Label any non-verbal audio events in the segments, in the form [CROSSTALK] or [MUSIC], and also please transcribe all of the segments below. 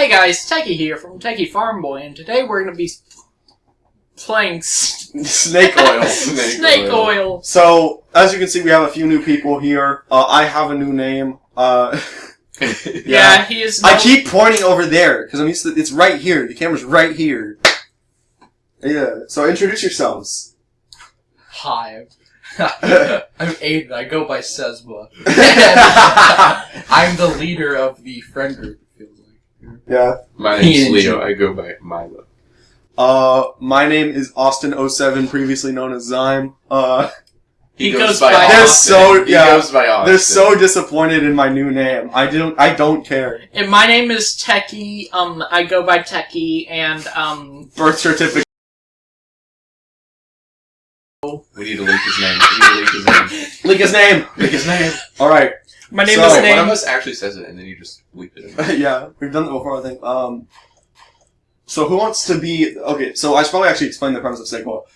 Hey guys, Techie here from Techie Farm Boy, and today we're gonna be playing [LAUGHS] Snake oil. Snake, oil. So, as you can see, we have a few new people here. Uh, I have a new name. Uh, [LAUGHS] Yeah, he is. I keep pointing over there because I'm used to. It's right here. The camera's right here. Yeah. So introduce yourselves. Hi. [LAUGHS] I'm Aiden. I go by Sesba. I'm the leader of the friend group, it feels like. Yeah. My [LAUGHS] He name's and Leo. I go by Milo. Uh, my name is Austin07, previously known as Zyme. Uh, He goes by They're Austin. so He yeah. goes by Austin. They're so disappointed in my new name. I don't. I don't care. And my name is Techie. Um, I go by Techie, and um, Birth certificate. We need to leak his name. We need to leak his name. [LAUGHS] Leak his name. Leak his name. All right. my name So- is Wait, name. one of us actually says it, and then you just bleep it. [LAUGHS] yeah, we've done that before, I think. Um, so who wants to be? Okay, so I should probably actually explain the premise of snake oil.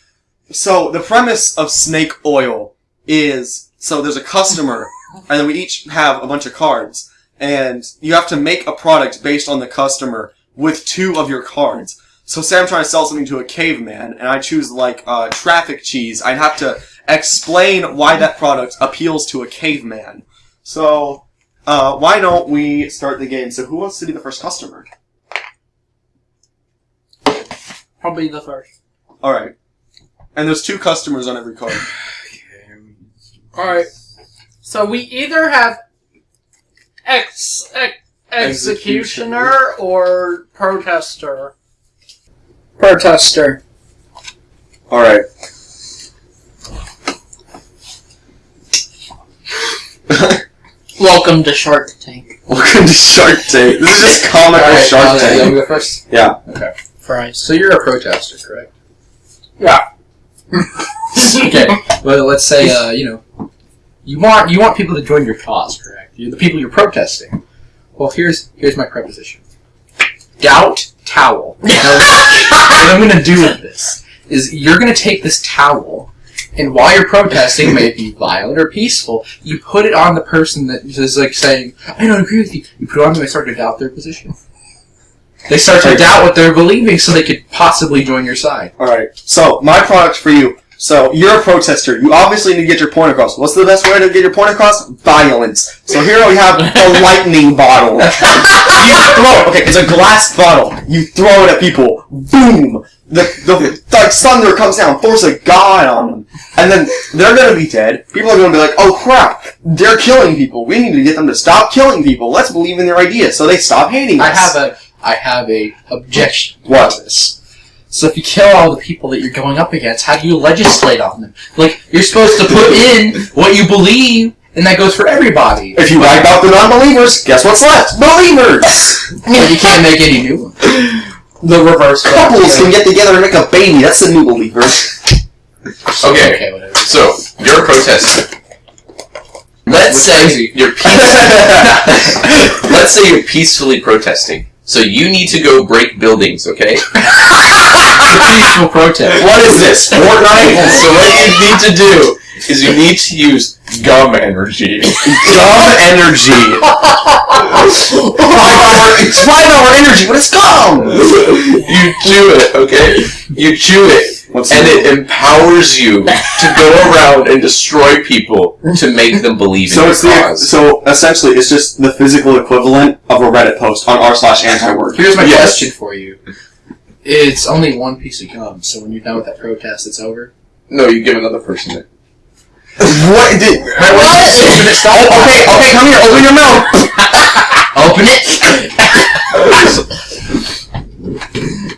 So the premise of snake oil is so there's a customer, [LAUGHS] and then we each have a bunch of cards, and you have to make a product based on the customer with two of your cards. So say I'm trying to sell something to a caveman, and I choose like uh, traffic cheese. I'd have to explain why that product appeals to a caveman. So uh, why don't we start the game? So who wants to be the first customer? I'll be the first. All right. And there's two customers on every card. [SIGHS] All right. So we either have ex, ex executioner or protester. Protester. All right. [LAUGHS] Welcome to Shark Tank. Welcome to Shark Tank. This is just comical Alright, Shark I'll- I'll Tank. go first. Yeah. Fries. So you're a protester, correct? Yeah. [LAUGHS] Okay. Well, let's say, uh, you know, you want you want people to join your cause, correct? You're the people you're protesting. Well, here's here's my preposition. Gout towel. [LAUGHS] What I'm going to do with this is you're going to take this towel, and while you're protesting, may it be violent or peaceful, you put it on the person that is like saying, "I don't agree with you." You put it on them, they start to doubt their position. They start to doubt what they're believing, so they could possibly join your side. All right. So my product for you. So you're a protester. You obviously need to get your point across. What's the best way to get your point across? Violence. So here we have the [LAUGHS] lightning bottle. You throw it. Okay, it's a glass bottle. You throw it at people. Boom. The the like thunder comes down, force a god on them, and then they're gonna be dead. People are gonna be like, "Oh crap, they're killing people. We need to get them to stop killing people. Let's believe in their ideas, so they stop hating us." I have a I have a objection What? to this. So if you kill all the people that you're going up against, how do you legislate on them? Like you're supposed to put in what you believe, and that goes for everybody. If you wipe out the non-believers, guess what's left? Believers! [LAUGHS] But you can't make any new ones. The reverse. Couples can get together and make a baby. That's the new believers. [LAUGHS] Okay. Okay, whatever. So you're a protester. Let's say you're [LAUGHS] peace- Let's say you're peacefully protesting. So you need to go break buildings, okay? [LAUGHS] peaceful protest. what is this? Fortnite? [LAUGHS] so what you need to do is you need to use gum energy. Gum energy. five hour, it's five hour energy, but it's gum. [LAUGHS] You chew it, okay? You chew it, What's and the- it [LAUGHS] empowers you to go around and destroy people to make them believe in so your it's the cause. so essentially it's just the physical equivalent of a Reddit post on r slash anti-work. Here's my Yes. question for you. It's only one piece of gum, so when you're done with that protest, it's over. No, you give another person it. What did? What? Oh, okay, okay, come here. Open your mouth. [LAUGHS] Open it. [LAUGHS]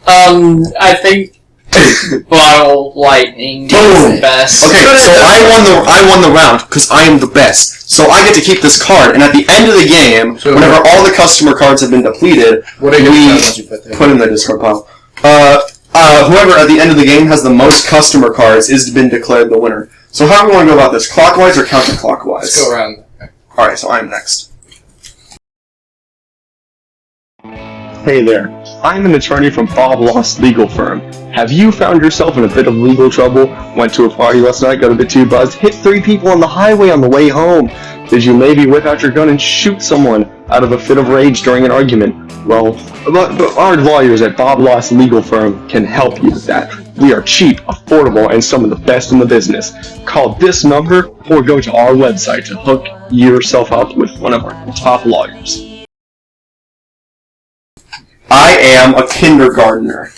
Um, I think [COUGHS] bottle lightning Boom. is the best. Okay, so I won the I won the round because I am the best. So I get to keep this card, and at the end of the game, So- whenever all the customer cards have been depleted, What are your We ones you put there? put in the discard pile. Uh, uh, whoever at the end of the game has the most customer cards is been declared the winner. So how do we want to go about this? Clockwise or counterclockwise? Let's go around. All right, so I'm next. Hey there, I'm an attorney from Bob Lost Legal Firm. Have you found yourself in a bit of legal trouble? Went to a party last night, got a bit too buzzed, hit three people on the highway on the way home? Did you maybe whip out your gun and shoot someone? out of a fit of rage during an argument? Well, but- but our lawyers at Bob Loss Legal Firm can help you with that. We are cheap, affordable, and some of the best in the business. Call this number or go to our website to hook yourself up with one of our top lawyers. I am a kindergartner.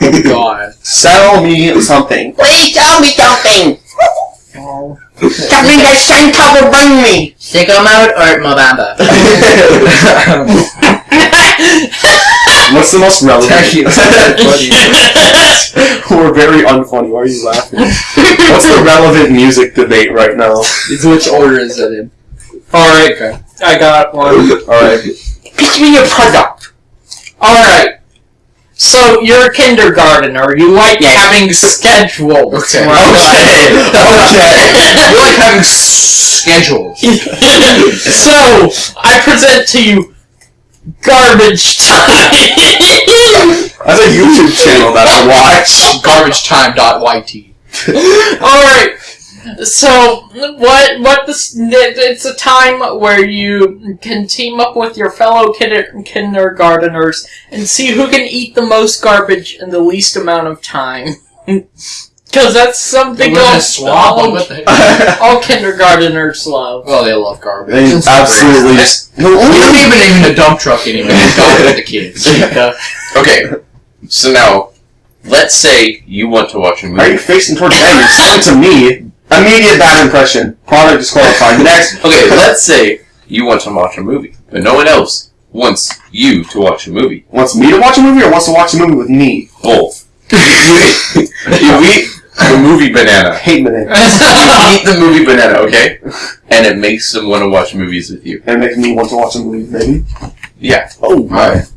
Oh God. Sell me something. Please tell me something. Oh. Something that Santa will bring me. Sicko Mode or Mo Bamba. [LAUGHS] What's the most relevant? Actually, it's not that We're very unfunny. Why are you laughing? What's the relevant music debate right now? It's which order is it in? Alright, Okay. I got one. Alright. Pitch me your product. Alright. So, you're a kindergartner. You like having schedules. Okay. Okay. okay. You like having schedules. [LAUGHS] so, I present to you Garbage Time. That's a YouTube channel that I watch. Garbagetime.yt. [LAUGHS] Alright. So, what, what this, it's a time where you can team up with your fellow kinder, kindergarteners and see who can eat the most garbage in the least amount of time. [LAUGHS] Cause that's something We're all, gonna swap all, What the heck? all kindergarteners love. Well, they love garbage. They It's absolutely great. just. We don't even even a dump truck anymore. It's garbage with the kids. [LAUGHS] Okay, so now, let's say you want to watch a movie. are you facing towards them? You're selling to me. Immediate bad impression. Product disqualified. [LAUGHS] Next. Okay, let's say you want to watch a movie, but no one else wants you to watch a movie. Wants me to watch a movie or wants to watch a movie with me? Both. [LAUGHS] you, eat, the movie banana. Hate minute. You [LAUGHS] eat the movie banana, okay? And it makes them want to watch movies with you. And makes me want to watch a movie, maybe. Yeah. Oh, Alright.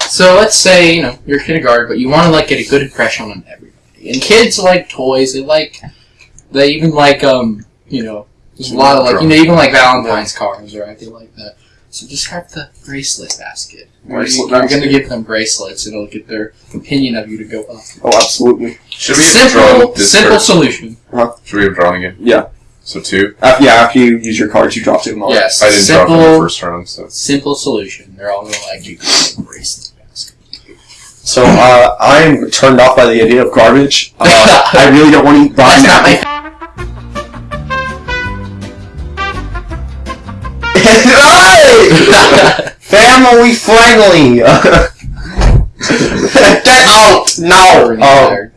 So let's say, you know, you're kindergarten, but you want to, like, get a good impression on everybody. And kids like toys, they like, they even like, um, you know, there's a lot of, like, you know, even like Valentine's cards, right? They like that. So just have the bracelet basket. Where Bracelet you, are going to give them bracelets, and it'll get their opinion of you to go up. Oh, absolutely. Should we have drawn Simple, this simple first? solution. Should we have drawn again? Yeah. So two? After, yeah, after you use your cards, you drop two them off. Yes, I didn't draw simple, from the first round, so. simple solution. They're all going to like you. Bracelet basket. So, uh, I'm turned off by the idea of garbage. Uh, I really don't want to eat That's rotten not my Family friendly! Get out! No! Oh.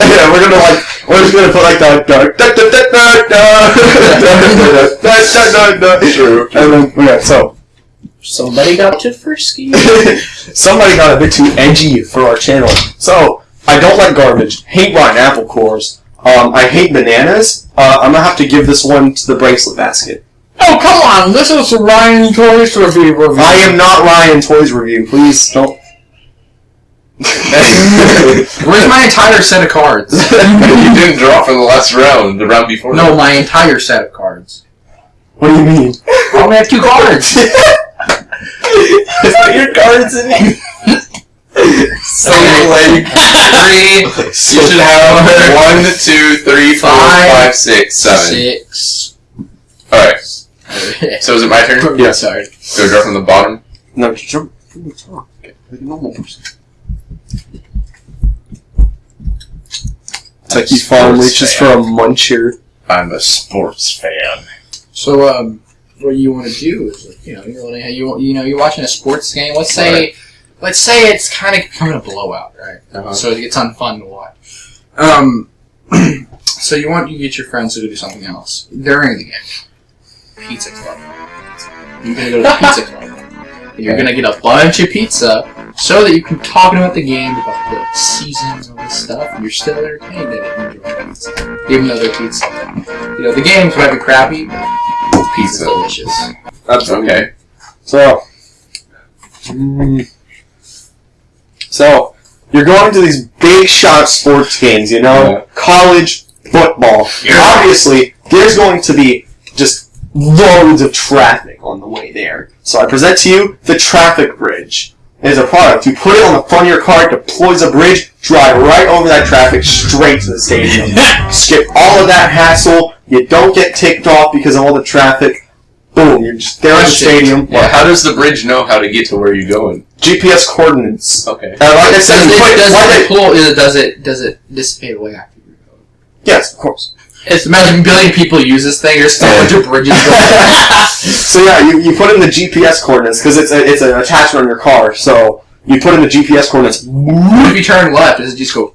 yeah, we're gonna like, we're just gonna put like the, the, da, da, da, da, da, da, da, da, da, da. True. And then, yeah, so, Somebody got too frisky. [LAUGHS] somebody got a bit too edgy for our channel. So, I don't like garbage, hate rotten apple cores, um, I hate bananas, uh, I'm gonna have to give this one to the bracelet basket. oh, come on! This is Ryan Toys Review review. I am not Ryan Toys Review, please don't. [LAUGHS] Where's my entire set of cards? [LAUGHS] you didn't draw from the last round, the round before. No, my entire set of cards. What do you mean? I only have two cards. Put your cards in here. So like three. [LAUGHS] You should have one, two, three, four, Five, five, six, seven. Six. All right. [LAUGHS] So is it my turn? Yeah. Sorry. Do I draw from the bottom? No, just jump from the top. Okay, like a normal person. It's like you farm Sports reaches for a muncher. I'm a sports fan. So, um, what you want to do is, like, you know, you want to, you, you know, you're watching a sports game. Let's say, Right. let's say it's kind of becoming a blowout, right? Uh-huh. So it's unfun to watch. Um, [CLEARS THROAT] so you want you get your friends to do something else during the game. Pizza club. You're gonna go to the pizza [LAUGHS] club. You're gonna get a bunch of pizza so that you can talk about the game, about the seasons, all this stuff, and you're still entertained in it and enjoying pizza, even though they're pizza. You know the games might be crappy, but Pizza. delicious. Absolutely. Okay. So, mm, so you're going to these big shot sports games, you know, Yeah. college football. Obviously, there's going to be just loads of traffic on the way there. So I present to you the traffic bridge. It is a product. You put it on the front of your car, it deploys a bridge, drive right over that traffic straight to the stadium. [LAUGHS] Skip all of that hassle. You don't get ticked off because of all the traffic. Boom, you're just there at the stadium. Well, how does the bridge know how to get to where you're going? GPS coordinates. Okay. Uh, like I said, Does it, does it pull, it, does it does it dissipate away after you go? yes, of course. It's imagine a billion people use this thing. There's still a bunch of bridges. [LAUGHS] So yeah, you, you put in the GPS coordinates because it's a, it's an attachment on your car. So you put in the GPS coordinates. what if you turn left? Does it just go?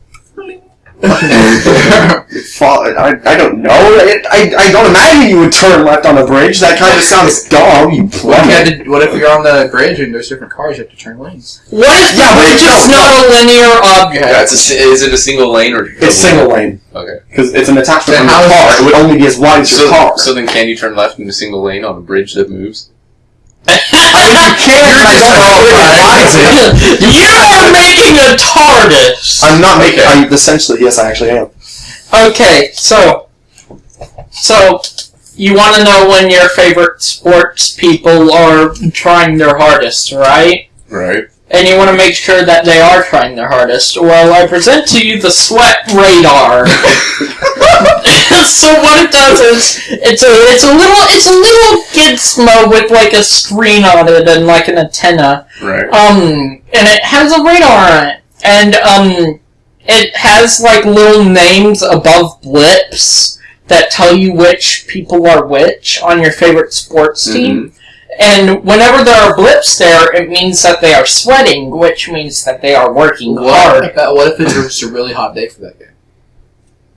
Fall, I, I don't know. I, I, I don't imagine you would turn left on a bridge. That kind of sounds dumb. You What if, you had to, what if you're on the bridge and there's different cars? You have to turn lanes. What if the Yeah, but bridge no, is not a linear object? Yeah, it's a, is it a single lane or? It's single lane Okay. because it's an attachment Then on how your is car. it- It would only be as wide as your car. so then, can you turn left in a single lane on a bridge that moves? I mean, you can. You're but I just don't know if it wrong, it. you are making a TARDIS. I'm not making. Okay. I'm essentially yes, I actually am. Okay, so so you want to know when your favorite sports people are trying their hardest, right? Right. And you want to make sure that they are trying their hardest. Well, I present to you the sweat radar. [LAUGHS] [LAUGHS] so what it does is it's a it's a little it's a little gizmo with like a screen on it and like an antenna. Right. Um, and it has a radar on it, and um, it has like little names above blips that tell you which people are which on your favorite sports team. And whenever there are blips there, it means that they are sweating, which means that they are working What, hard. if, what if it's just a really hot day for that guy?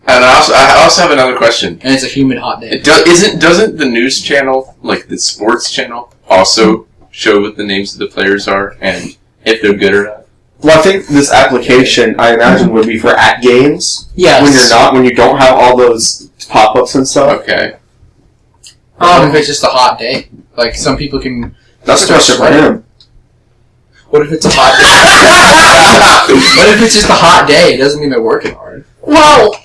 And I also, I also have another question. And it's a humid hot day. It do, isn't doesn't the news channel, like the sports channel, also show what the names of the players are and if they're good or not? Well, I think this application, I imagine, would be for at games Yes. when you're not, when you don't have all those pop-ups and stuff. Okay. what Um, if it's just a hot day? Like some people can. That's a question for him. What if it's a hot day? [LAUGHS] what if it's just a hot day? It doesn't mean they're working hard. well,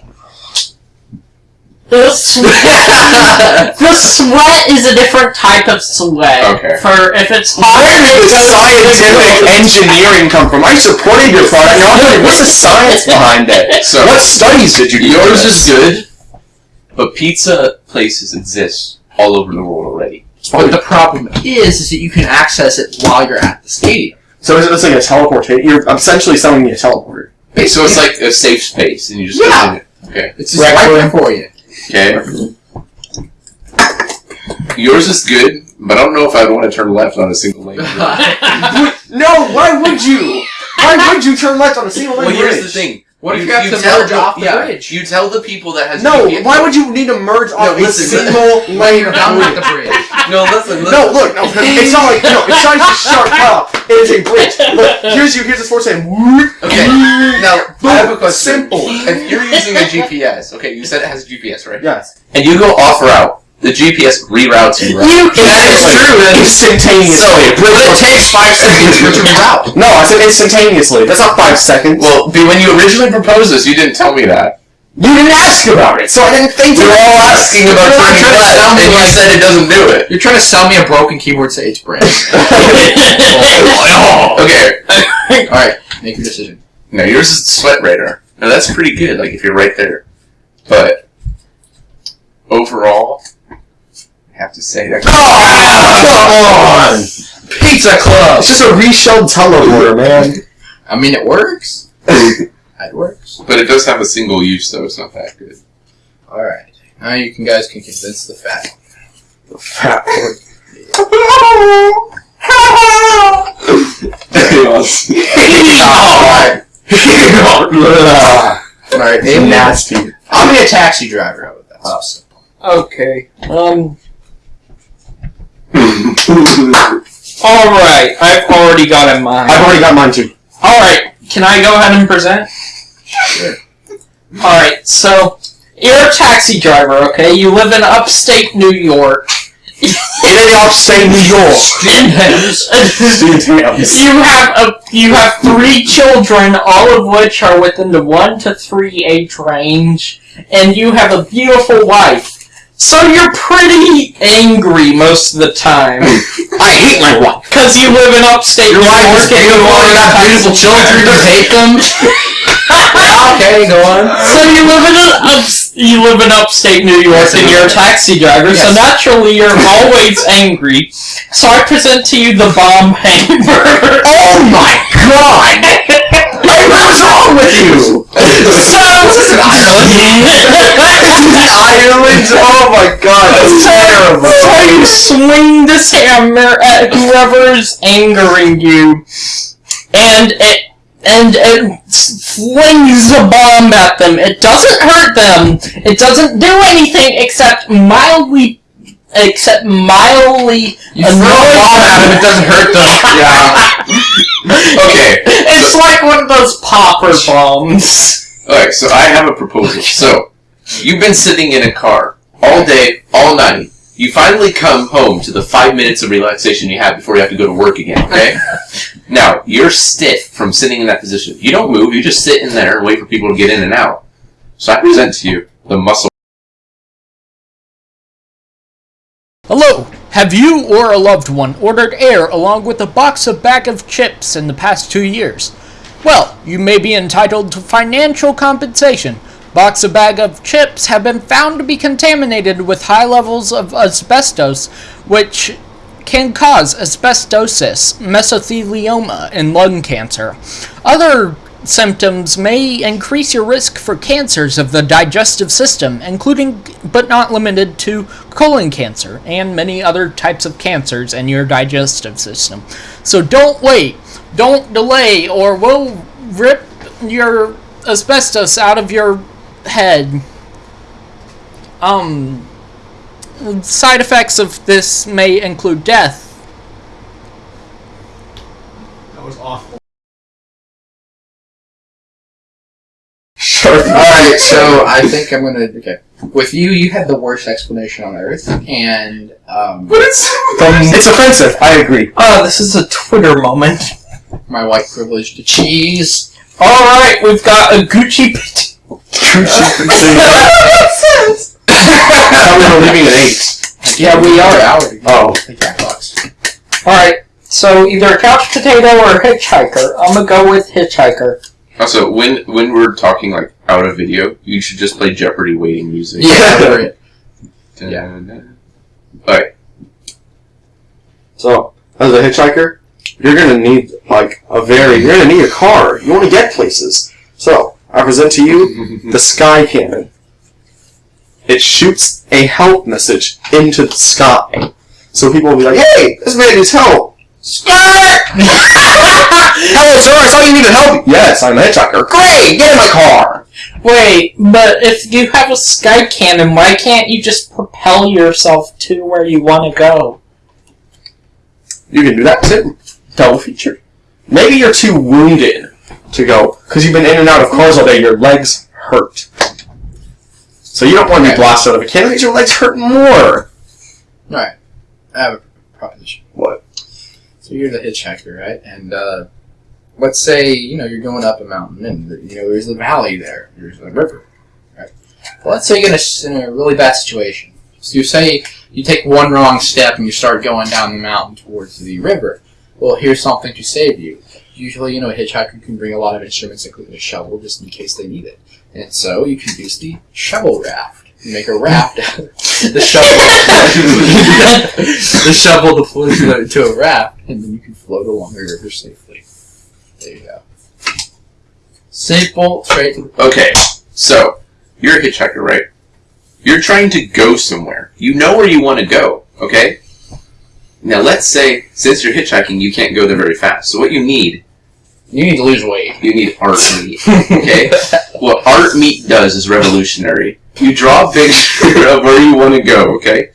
the sweat, the sweat is a different type of sweat. Okay. For if it's hot, Where did it the scientific engineering come from? I supported your product. Now I'm wondering, what's the science behind it? So What studies did you do? yours is good, but pizza places exist all over the world already. But the problem is, is that you can access it while you're at the stadium. So is it it's like a teleportation? You're essentially selling me a teleporter. Okay, so it's like a safe space, and you just Yeah. it. Okay. It's just Right, right right. there for you. Okay. Yours is good, but I don't know if I'd want to turn left on a single lane. [LAUGHS] No, why would you? Why would you turn left on a single lane well, here's the thing. What if you have to tell merge the- off the yeah, bridge? You tell the people that has No, GPS why would you need to merge off a listen, single lane You're down at the bridge? bridge. No, listen, listen. No, look, no, it's not like no, it's not like a sharp cutoff. It is a bridge. Look, here's you. Here's the sports saying. whoop, Okay, now I have a question. Simple. If you're using a GPS, okay, you said it has GPS, right? Yes. And you go off route, the GPS reroutes you. Right? You can. That is true. Instantaneously. So, but it takes five [LAUGHS] seconds for it to reroute. No, I said instantaneously. That's not five seconds. Well, when you originally proposed this, you didn't tell me that. you didn't ask about it, so I didn't think. We were all asking about You're not turning left, sound and you like- said it doesn't do it. You're trying to sell me a broken keyboard. Say it's brand. [LAUGHS] [LAUGHS] Okay. All right, make your decision. Now yours is the sweat radar. Now that's pretty good. Like if you're right there, but overall, I have to say that. Oh, come on! Pizza Club. It's just a reshelled teleporter, man. I mean, it works. [LAUGHS] It works. But it does have a single use, though. It's not that good. All right. Now you can guys can convince the fat. The fat boy. All right. Alien. Nasty. I'll be a taxi driver. How about that? Awesome. Okay. Um. [LAUGHS] All right. I've already got in mind. I've already got mine too. All right. Can I go ahead and present? Sure. All right. So you're a taxi driver. Okay. You live in upstate New York. in upstate New York. you have a you have three children, all of which are within the one to three age range, and you have a beautiful wife. So you're pretty angry most of the time. [LAUGHS] I hate my wife. Because you live in upstate Your New wife York is and you beautiful. You got beautiful children. You [LAUGHS] hate them. okay, go on. So you live in an ups- you live in upstate New York Yes, I and you're a taxi driver, so Yes. naturally you're always [LAUGHS] angry. So I present to you the bomb hammer. Oh my god! Hey, what's wrong with you? My god, that's terrible. So you swing this hammer at whoever's angering you, and it and it flings a bomb at them. It doesn't hurt them. It doesn't do anything except mildly, except mildly. You throw a bomb at him, it doesn't hurt them. Yeah. Okay. It's like one of those popper bombs. Alright, so I have a proposal. So, you've been sitting in a car all day, all night. You finally come home to the five minutes of relaxation you have before you have to go to work again, okay? [LAUGHS] now, you're stiff from sitting in that position. You don't move, you just sit in there and wait for people to get in and out. So I present to you the muscle. Hello! Have you or a loved one ordered air along with a box of bag of chips in the past two years? Well, you may be entitled to financial compensation. Box of bag of chips have been found to be contaminated with high levels of asbestos, which can cause asbestosis, mesothelioma, and lung cancer. Other symptoms may increase your risk for cancers of the digestive system, including but not limited to colon cancer and many other types of cancers in your digestive system. So don't wait, don't delay, or we'll rip your asbestos out of your head. Um, side effects of this may include death. That was awful. Sure. Alright, so I think I'm gonna. Okay. With you, you had the worst explanation on earth, and, um, it's offensive, I agree. Oh, this is a Twitter moment. my white privilege to cheese. Alright, we've got a Gucci pit. I we were leaving at 8. Yeah, we are out. Oh. The Jackbox. Alright, so either a couch potato or a hitchhiker. I'm gonna go with hitchhiker. Also, when when we're talking like out of video, you should just play Jeopardy waiting music. Yeah, [LAUGHS] yeah. Alright, So, as a hitchhiker, you're gonna need, like, a very, you're gonna need a car. You wanna get places. So, I present to you [LAUGHS] the Sky Cannon. It shoots a help message into the sky. So people will be like, hey, this man needs help. Skirt! [LAUGHS] Hello, sir, I saw you needed help. Yes, I'm a hitchhiker. Great, get in my car. Wait, but if you have a sky cannon, why can't you just propel yourself to where you want to go? You can do that too. Double feature. Maybe you're too wounded to go because you've been in and out of cars all day. Your legs hurt, so you don't want to be blasted out of a cannon. Makes your legs hurt more. Alright. I have a proposition. What? So you're the hitchhiker, right? And uh, let's say you know you're going up a mountain, and you know there's a valley there. There's a river, right? Well, let's say you're in a, in a really bad situation. So you say you take one wrong step and you start going down the mountain towards the river. Well, here's something to save you. Usually, you know, a hitchhiker can bring a lot of instruments, including a shovel, just in case they need it. And so you can use the shovel raft. You make a raft. Out of the shovel. [LAUGHS] the shovel deploys into a raft, and then you can float along the river safely. There you go. Simple, straight to the Okay, so you're a hitchhiker, right? You're trying to go somewhere. You know where you want to go, okay? Now let's say, since you're hitchhiking, you can't go there very fast. So what you need, You need to lose weight. you need art meat, okay? [LAUGHS] what art meat does is revolutionary. You draw a picture of where you want to go, okay?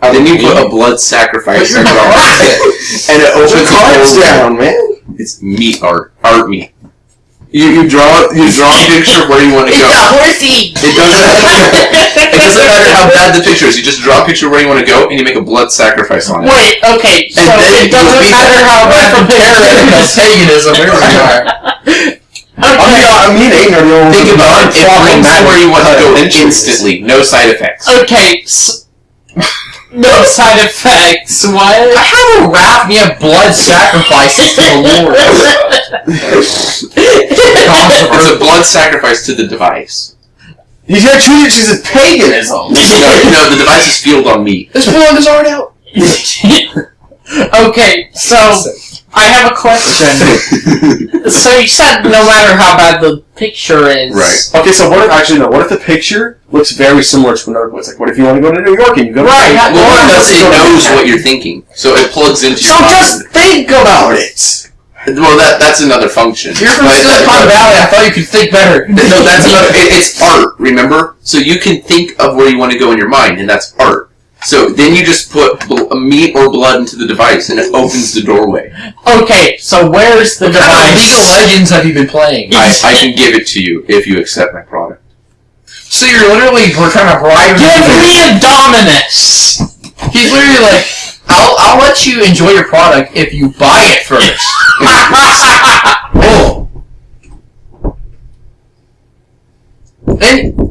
then you put a blood sacrifice on it, and it opens the down, man. It's meat art, art meat. You, you draw you draw a picture of where you want to go. horsey! It doesn't. It doesn't matter how bad the picture is. You just draw a picture of where you want to go, and you make a blood sacrifice on it. Wait, okay, so And then it doesn't matter how bad the [LAUGHS] picture is. Paganism, here we are. I mean, Okay, I mean, ain't no real- Think about it. It brings you where you want to go Entries. instantly. No side effects. okay, s- no [LAUGHS] side effects. What? I What? have a raft and have blood sacrifices to the Lord. [LAUGHS] It's a blood sacrifice to the device. You can't treat it as paganism. no, no, the device is fueled on me. Let's pull this art out. [LAUGHS] okay, so I have a question. [LAUGHS] so you said no matter how bad the picture is, Right. Okay, so what if actually no? What if the picture looks very similar to another place? Like, what if you want to go to New York and you go to Right. Manhattan? Well, Or it does. go to knows what you're thinking, so it plugs into So your. mind. just think about it. Well, that that's another function. You're from But- Silicon Valley. I thought you could think better. No, that's [LAUGHS] another. It, it's art. Remember, so you can think of where you want to go in your mind, and that's art. So then you just put bl- uh, meat or blood into the device, and it opens the doorway. Okay, so where's the What kind of device? League of Legends have you been playing? I, I can give it to you if you accept my product. So you're literally we're trying to bribe Give me a Dominus! He's literally like, I'll I'll let you enjoy your product if you buy it first. [LAUGHS] oh. Then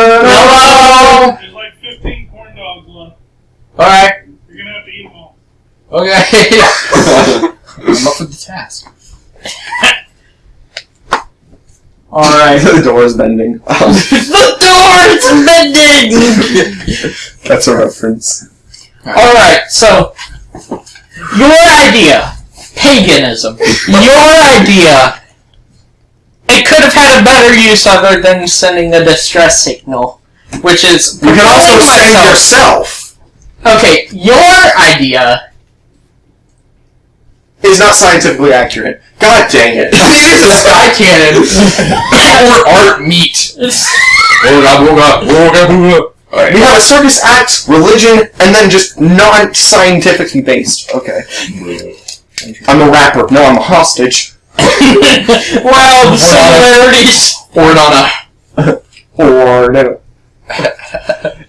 Hello! There's like 15 corn dogs left. all right, You're gonna have to eat them all. okay. [LAUGHS] I'm up for the task. [LAUGHS] Alright. the door is bending. the door's bending! [LAUGHS] That's a reference. Alright, so your idea, paganism, your idea, it could have had a better use other than sending a distress signal, which is You can also propelling save yourself. Okay, your idea. Is not scientifically accurate. God dang it. [LAUGHS] It is a sky cannon [LAUGHS] or art meat. [LAUGHS] We have a circus act, religion, and then just non-scientifically based. Okay. I'm a rapper. No, I'm a hostage. [LAUGHS] well, the similarities. Or on [LAUGHS] Or no. [LAUGHS]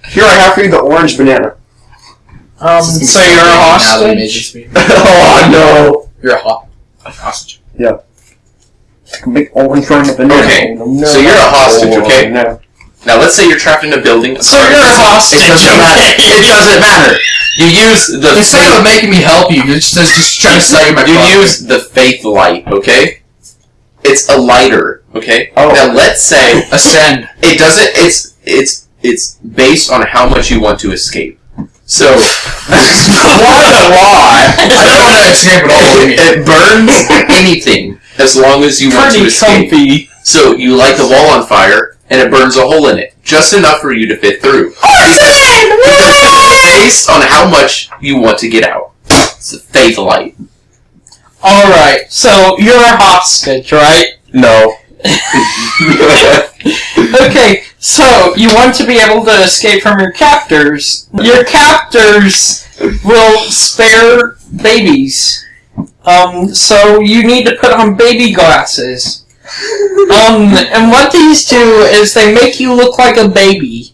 Here I have for you the orange banana. Um, so you're a hostage? oh no! You're a ho- hostage. Yeah. big orange banana. Okay, Oh, no. so you're a hostage, okay? No. Now let's say you're trapped in a building. So you're a hostage, It doesn't matter. It doesn't matter. You use the Instead of making me help you, you're just, just trying to sell you my you use the faith light. Okay, it's a lighter. Okay. Oh. Now let's say ascend. it doesn't. It's it's it's based on how much you want to escape. So [LAUGHS] Why the lie? I don't want to escape at all. it, it burns anything as long as you want to escape. comfy. So you light the wall on fire, and it burns a hole in it, just enough for you to fit through. Based on how much you want to get out. It's a faith light. Alright, so you're a hostage, right? No. [LAUGHS] Okay, so you want to be able to escape from your captors. Your captors will spare babies. Um, so you need to put on baby glasses. Um, and what these do is they make you look like a baby.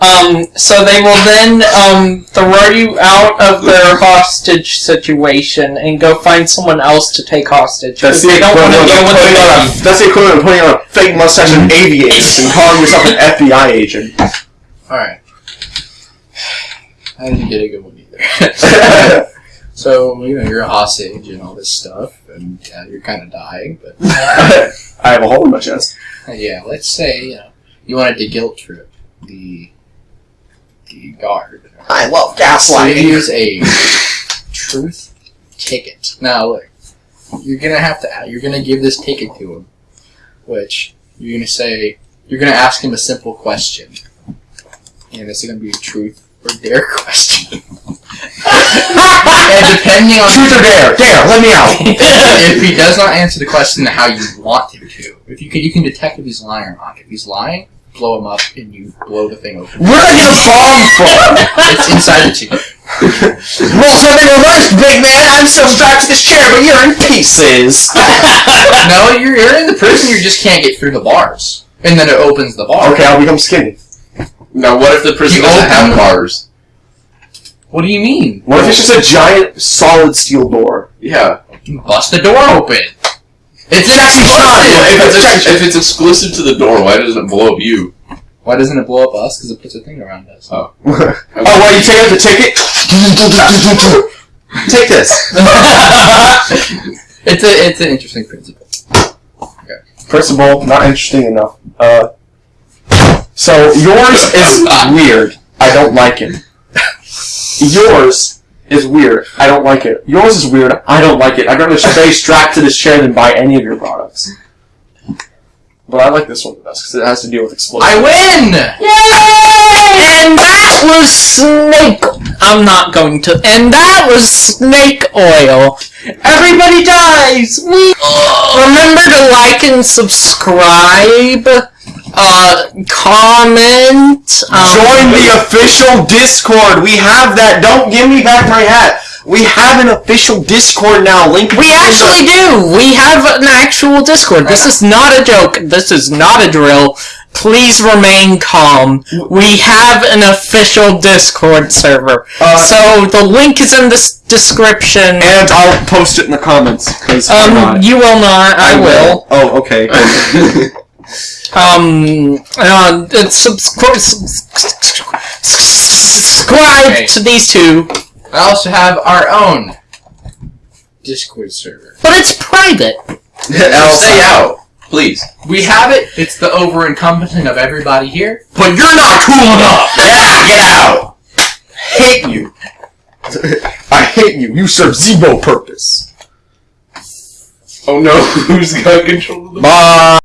Um, so they will then um, throw you out of their hostage situation and go find someone else to take hostage. That's 'cause the they don't want to equivalent of with putting on a, that's the equivalent of putting on a fake mustache and aviators and calling yourself an FBI agent. Alright. I didn't get a good one either. [LAUGHS] [LAUGHS] so, you know, you're a hostage and all this stuff, and yeah, you're kind of dying, but [LAUGHS] I have a hole in my chest. yeah, let's say, you know, you wanted to guilt trip the the guard. I love So gaslighting. use a truth ticket. Now, look, you're gonna have to. You're gonna give this ticket to him, which you're gonna say. You're gonna ask him a simple question, and it's gonna be a truth or dare [LAUGHS] question. And depending on Truth or dare? Dare, let me out. [LAUGHS] if he does not answer the question how you want him to, if you can, you can detect if he's lying or not. If he's lying, blow him up and you blow the thing open. Where did I get a bomb from? It's inside the ticket. [LAUGHS] Roll something reversed, big man. I'm still strapped to this chair, but you're in pieces. [LAUGHS] no, you're, you're in the prison. You just can't get through the bars, and then it opens the bar. Okay, I'll become skinny. Now, what if the prison You doesn't open- have bars? What do you mean? What if it's just a giant solid steel door? Yeah. Bust the door open. It's an Jackie Chan. If explosive. it's, if it's exclusive to the door, why doesn't it blow up you? Why doesn't it blow up us? Because it puts a thing around us. Oh. [LAUGHS] Oh, well, you take out the ticket. [LAUGHS] Take this. [LAUGHS] it's a it's an interesting principle. First of all, not interesting enough. Uh, so yours is weird. I don't like it. Yours is weird. I don't like it. Yours is weird. I don't like it. I'd rather stay strapped to this chair than buy any of your products. But I like this one the best because it has to deal with explosives. I win. Yay! And that was snake. I'm not going to. And that was snake oil. Everybody dies. We [GASPS] remember to like and subscribe. Uh, comment. Um, Join the official Discord. We have that. Don't give me back my hat. We have an official Discord now. Link. We actually do. We have an actual Discord. This is not a joke. This is not a drill. Please remain calm. We have an official Discord server. Uh, so the link is in the description. and I'll post it in the comments because Um, you will not. I, will. Oh, okay. [LAUGHS] Um, uh, subscribe, subscribe Okay. to these two, I also have our own Discord server. but it's private. [LAUGHS] Stay out, please. We have it. It's the over encompassing of everybody here. but you're not cool enough. Yeah, get out. hate you. [LAUGHS] I hate you. You serve zero purpose. Oh no, [LAUGHS] who's got control of the Bye.